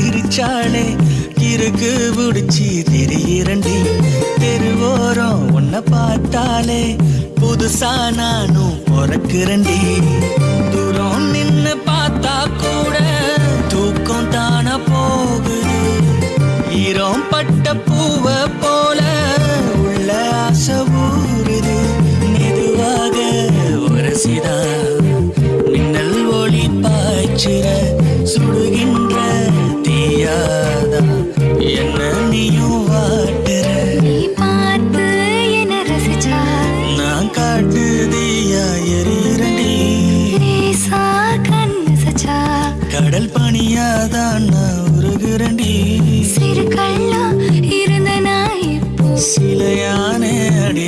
சிரிச்சாளே. இருக்கு பிடிச்சி திரியரண்டி தெருவோரம் உன்னை பார்த்தாலே புதுசா நானும் பிறக்கிறண்டி தூரம் நின்னு பார்த்தா கூட தூக்கம் தான போகுது. ஈரம் பட்ட பூவை போல உள்ள ஆசை ஊறுது. மெதுவாக உரசிதா. மின்னல் ஒளி பாய்ச்சிற பனியாதான் நான் உருகுறண்டி சிறு கள்ளா இருந்த நான் சிலையான அடி